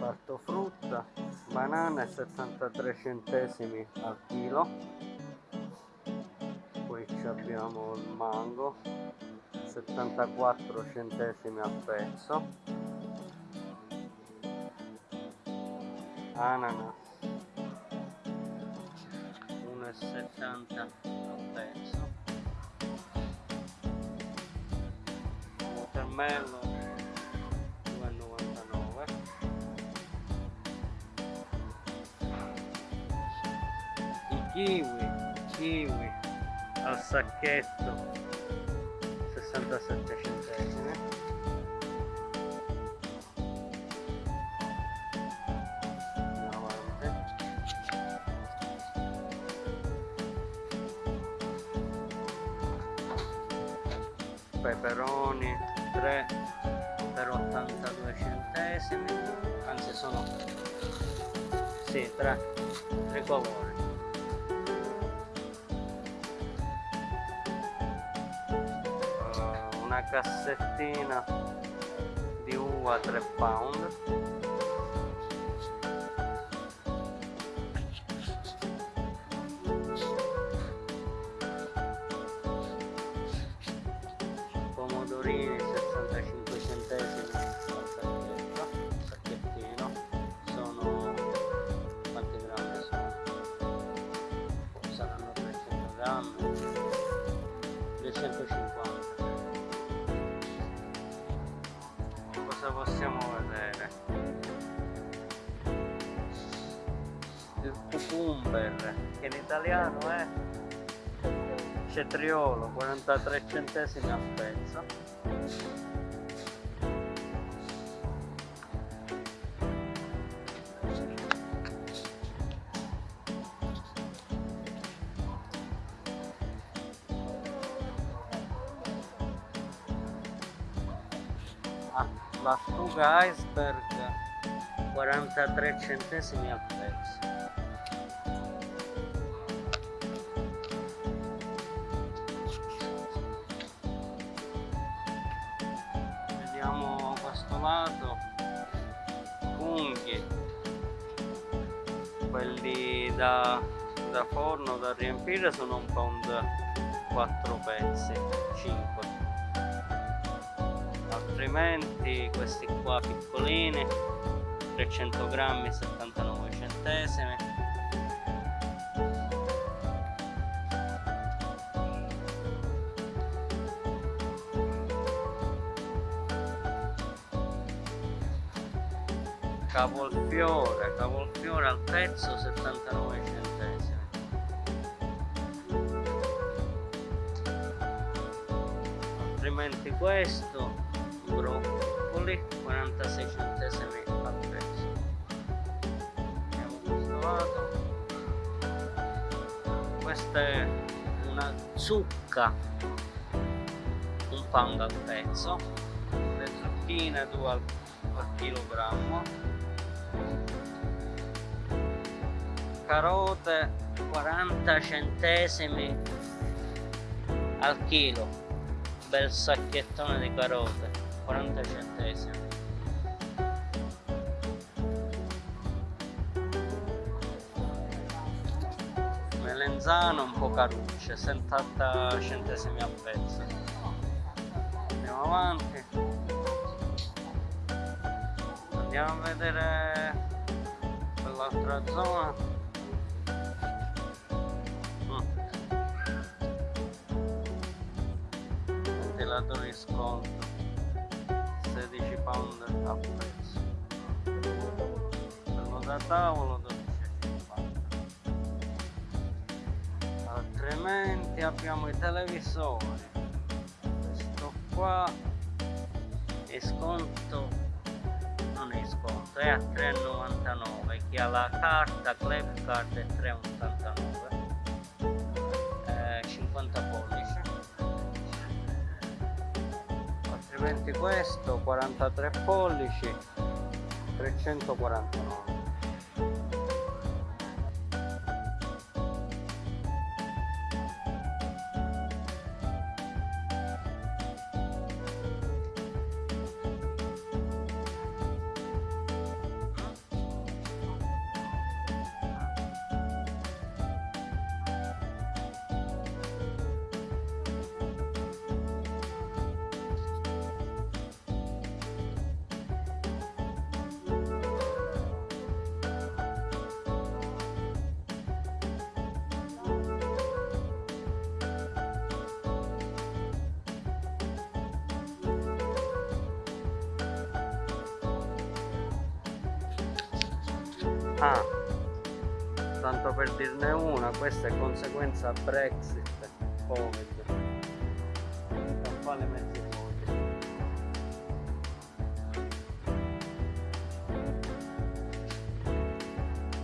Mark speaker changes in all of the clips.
Speaker 1: reparto frutta banane 73 centesimi al chilo. Poi abbiamo il mango 74 centesimi al pezzo. Ananas 1,70 al pezzo. Watermelon kiwi kiwi. Al sacchetto. 67 centesimi. Peperoni 3 per 82 centesimi. Anzi sono sì 3 3 colori cassettina di uva 3 pound cucumber che in italiano è cetriolo 43 centesimi al pezzo. Ah, lattuga iceberg 43 centesimi al pezzo riempire sono un pound 4 pezzi 5 altrimenti questi qua piccolini 300 grammi 79 centesimi. Cavolfiore cavolfiore al pezzo 79 questo broccoli 46 centesimi al pezzo vediamo questo lato. Questa è una zucca un pound al pezzo le zucchine 2 al, al chilogrammo. Carote 40 centesimi al chilo bel sacchettone di carote 40 centesimi. Melenzano un po' carucce 70 centesimi al pezzo. Andiamo avanti. Andiamo a vedere quell'altra zona di sconto 16 pound a prezzo quello da tavolo 12,50 altrimenti abbiamo i televisori. Questo qua è sconto non è sconto è a 3,99 chi ha la carta club card è 3,89 eh, 50 pollici altrimenti questo 43 pollici 349 ah tanto per dirne una questa è conseguenza Brexit. Covid. Scaffale mezzi vuoti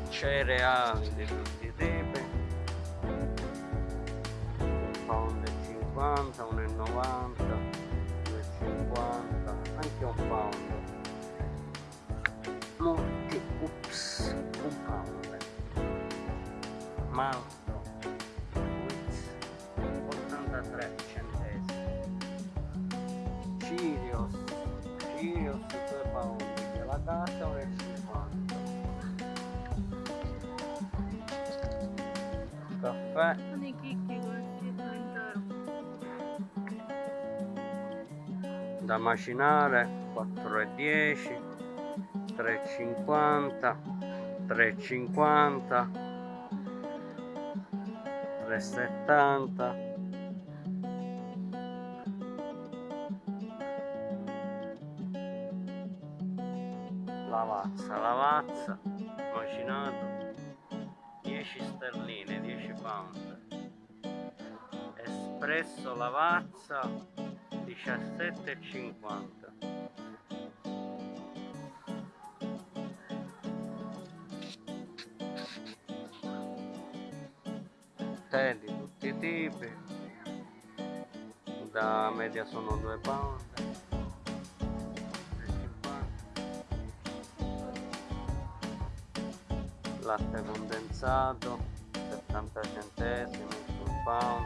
Speaker 1: cereali di tutti i tipi. Un pound e 50 1,90 2,50 anche un pound Wix 83 centesimi Cirios Cirios 2 pound della casa 1,50 caffè
Speaker 2: Sono i chicchi questi all'interno.
Speaker 1: da macinare 4,10 3,50 3,50 3,70 lavazza lavazza macinato. 10 sterline 10 pound. Espresso lavazza 17,50 media sono 2 pound 3,50. latte condensato 70 centesimi sul pound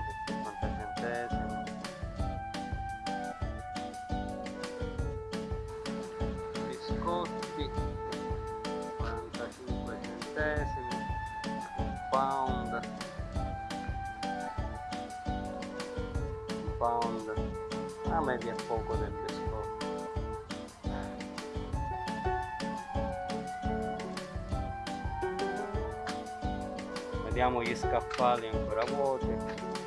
Speaker 1: a media è poco del vediamo gli scaffali ancora vuoti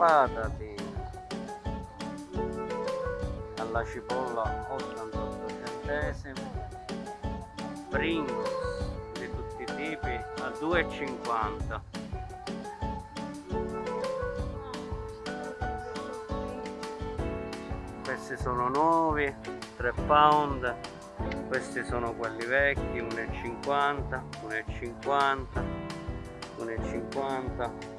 Speaker 1: patatine alla cipolla 88 centesimi Pringles di tutti i tipi a 2,50 questi sono nuovi 3 pound questi sono quelli vecchi 1,50 1,50 1,50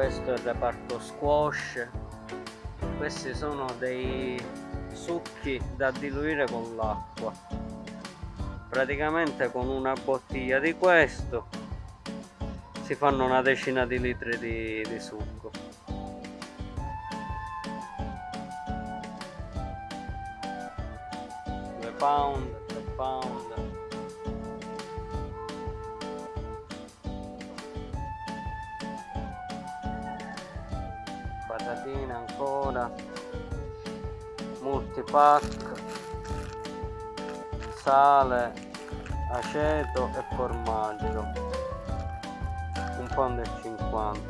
Speaker 1: questo è il reparto squash. Questi sono dei succhi da diluire con l'acqua. Praticamente con una bottiglia di questo si fanno una decina di litri di, di succo. Due pound multipack sale aceto e formaggio. Un pound e 50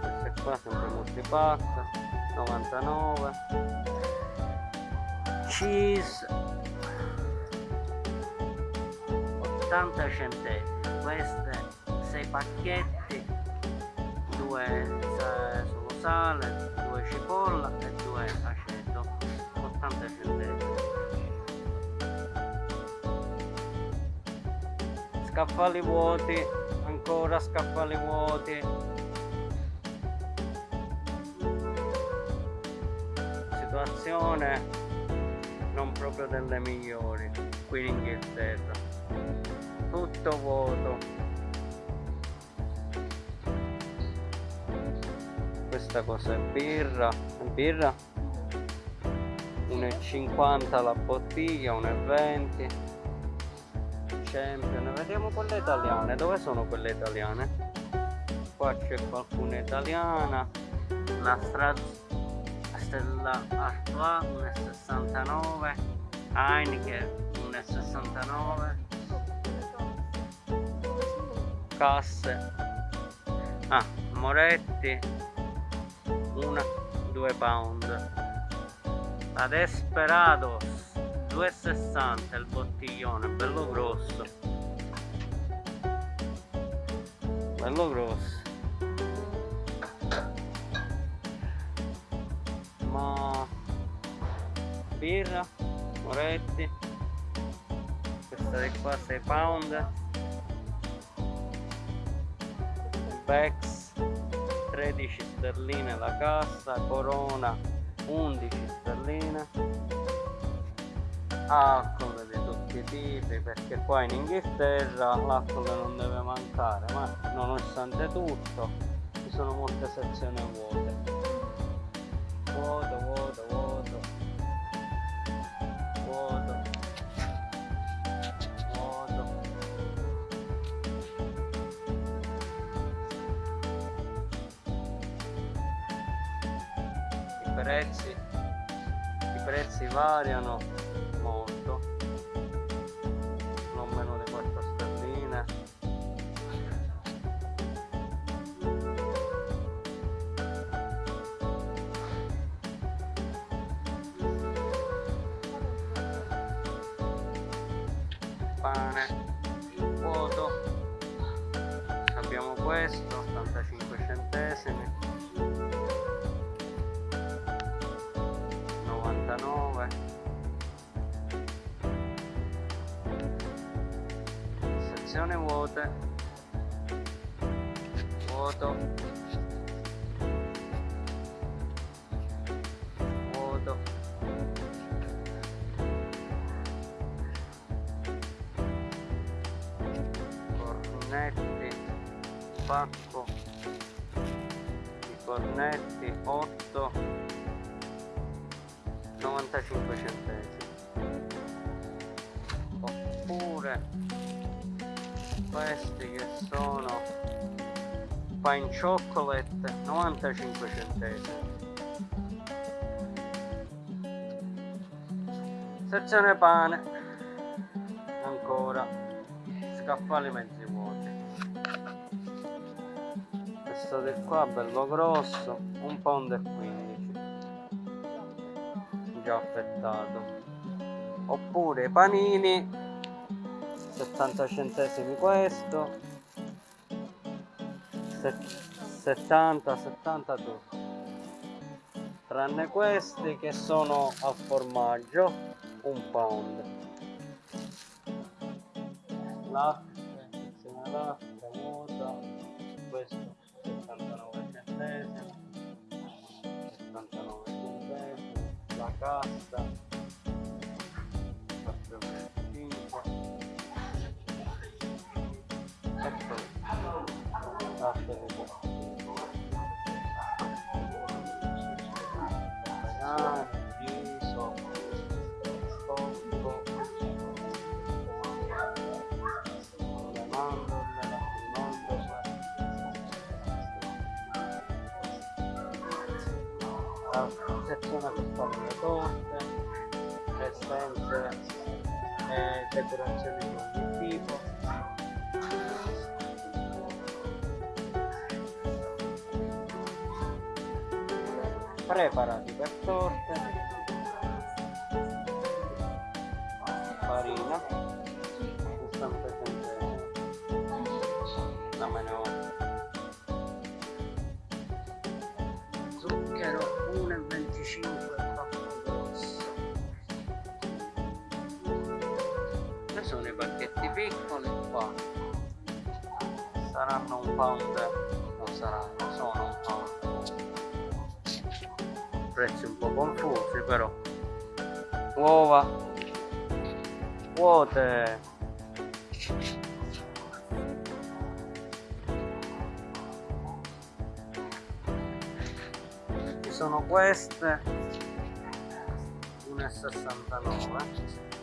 Speaker 1: queste qua sempre multipack 99 cheese 80 centesimi. Queste 6 pacchetti 2 solo sale 2 cipolla e 2 aceto 80 centesimi. Scaffali vuoti ancora scaffali vuoti. Situazione non proprio delle migliori qui in Inghilterra. Tutto vuoto questa cosa è birra birra. 1,50 la bottiglia 1,20 Champion vediamo quelle italiane. Dove sono quelle italiane? Qua c'è qualcuna italiana. Una Stella Artois 1,69 Heineken 1,69 casse. Ah Moretti una 2 pound. La Desperados 2,60 il bottiglione bello grosso. Bello grosso. Ma birra Moretti. Questa di qua 6 pound. Bex 13 sterline la cassa Corona 11 sterline. Alcol di tutti i tipi perché qua in Inghilterra l'alcol non deve mancare ma nonostante tutto ci sono molte sezioni vuote variano molto. Non meno di 4 sterline pane vuoto. Abbiamo questo sezione vuote. Vuoto. Vuoto. Cornetti pacco. Di cornetti 8 95 centesimi. Oppure questi che sono pine chocolate 95 centesimi. Sezione pane. Ancora. Scaffali mezzi vuoti. Questo di qua bello grosso un pound e 15 già affettato. Oppure panini 70 centesimi questo 70 72 tranne questi che sono al formaggio un pound. Latte insieme a latte vuota questo 79 centesimi 79 centesimi la cassa sezione per fare le torte, le stenze e decorazioni di ogni tipo. preparati per torte qua saranno un pound. Non saranno sono un pound. Prezzi un po' confusi però. Uova. Vuote ci sono queste. 1,69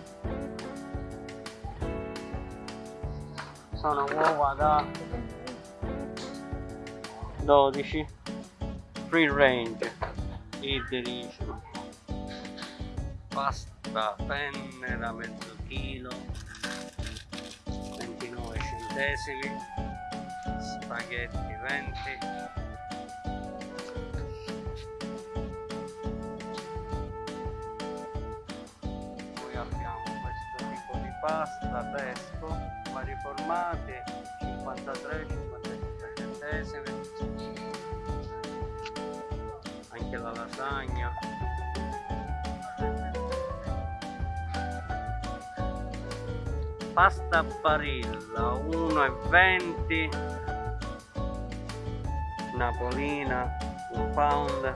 Speaker 1: sono uova da 12 free range e delicious pasta pennera mezzo chilo 29 centesimi. Spaghetti 20 poi abbiamo questo tipo di pasta pesco vari formati 53 55 centesimi anche la lasagna. Pasta barilla 1,20 napolina un pound.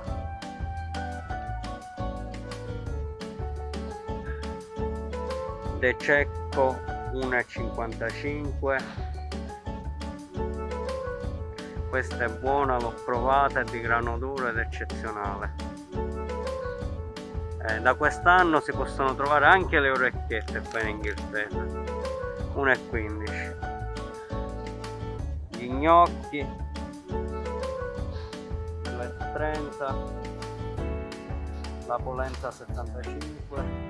Speaker 1: De Cecco 1,55 questa è buona l'ho provata è di grano duro ed eccezionale. Eh, da quest'anno si possono trovare anche le orecchiette qua in Inghilterra. 1,15 gli gnocchi. 2,30 la polenta 75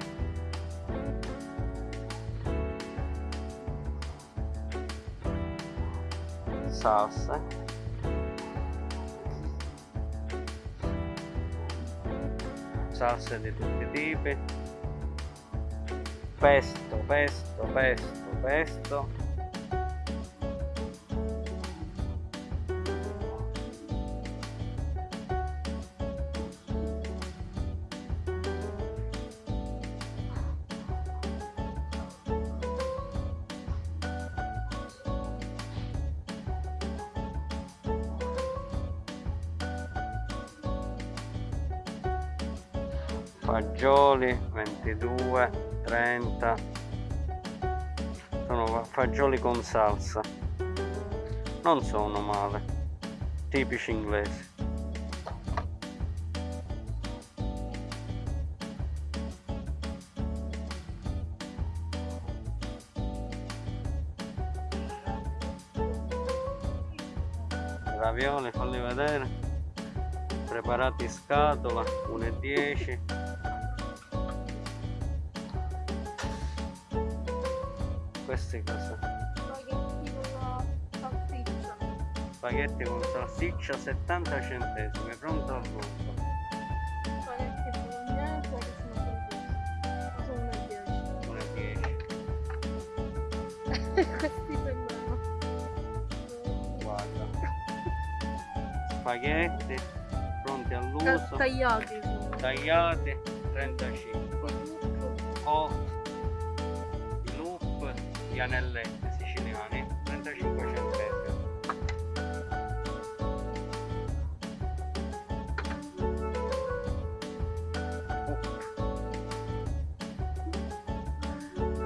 Speaker 1: salsa salse di tutti i tipi. Pesto pesto pesto pesto fagioli 22 30 sono fagioli con salsa. Non sono male. Tipici inglesi. Ravioli falli vedere. Preparati in scatola 1,10 queste cose
Speaker 2: Spaghetti con salsiccia.
Speaker 1: spaghetti con salsiccia 70 centesimi pronto al volo
Speaker 2: Spaghetti bolognese che sono così. Ma sono 1,10.
Speaker 1: 1,10
Speaker 2: Questi sembrano.
Speaker 1: guarda spaghetti pronti all'uso
Speaker 2: Tagliati
Speaker 1: tagliati 35 loop gli anelletti siciliani 35 centesimi.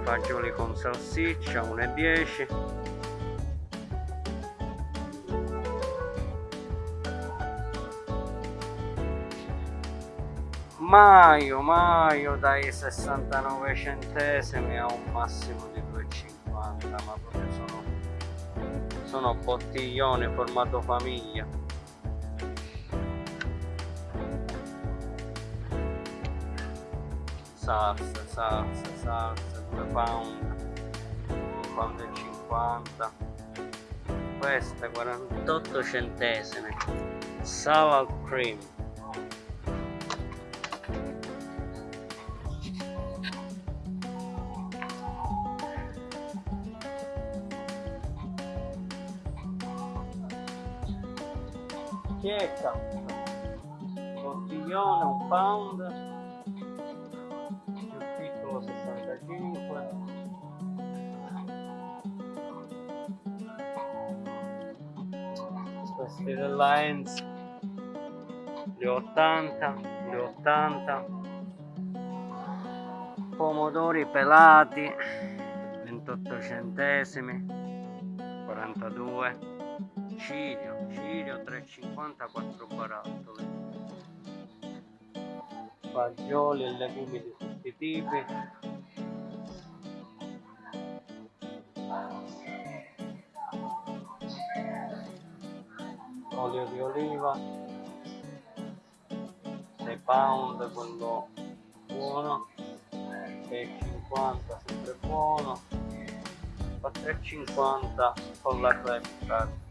Speaker 1: Fagioli con salsiccia 1,10 Maio, maio dai 69 centesimi a un massimo di sono bottiglioni formato famiglia. Salsa, salsa, salsa 2 pound 1 pound e 50 questa 48 centesimi salad cream checca bottiglione un pound. Più piccolo 65 questi della Enz li 80 li 80 pomodori pelati 28 centesimi 42 ciglio ciglio 3,50 4 barattoli. Fagioli e legumi di tutti i tipi. Olio di oliva. 6 pound quello buono. 6,50 sempre buono. 4,50 con la credit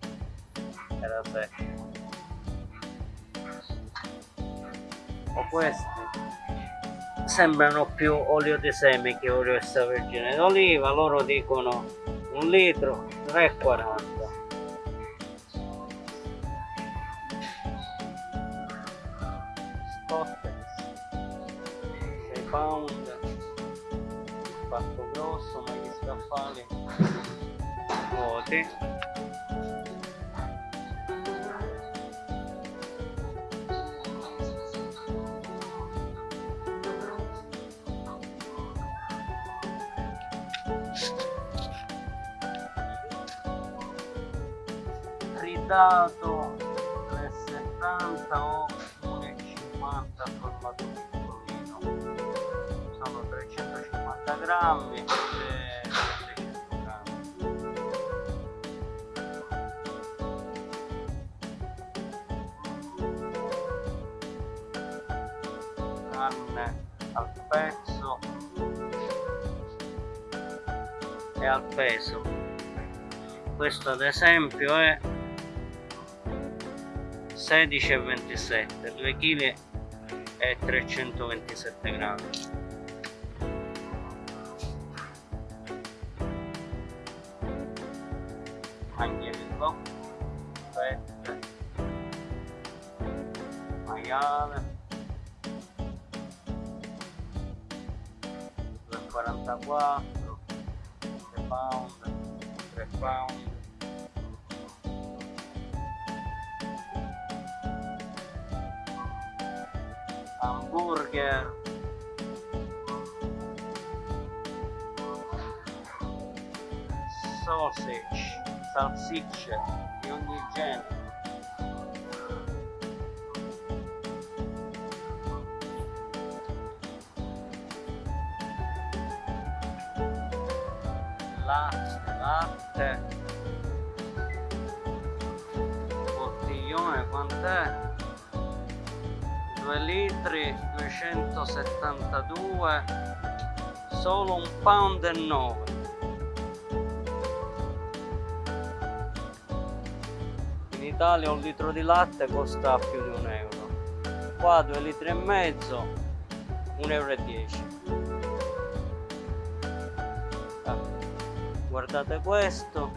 Speaker 1: era 7 o questi. Sembrano più olio di semi che olio extravergine d'oliva loro dicono un litro 3,40 Scottex 6 pound. Fatto grosso ma gli scaffali vuoti carne al pezzo. E al peso. Questo ad esempio è 16,27 2 kg e 327 grammi hamburger. Sausage salsicce di ogni genere. Latte latte. Bottiglione quant'è 2 litri 272 solo un pound e 9 in Italia un litro di latte costa più di un euro. Qua 2 litri e mezzo 1 euro 10 ah, guardate questo.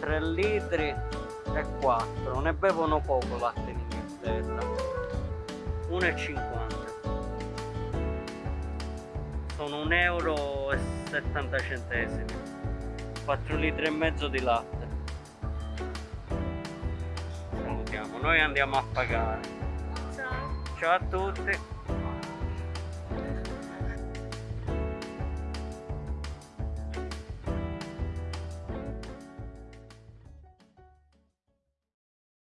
Speaker 1: 3 litri e 4 ne bevono poco latte in Inghilterra 1,50 sono 1 euro e 70 centesimi. 4 litri e mezzo di latte. Salutiamo noi andiamo a pagare.
Speaker 2: Ciao.
Speaker 1: ciao a tutti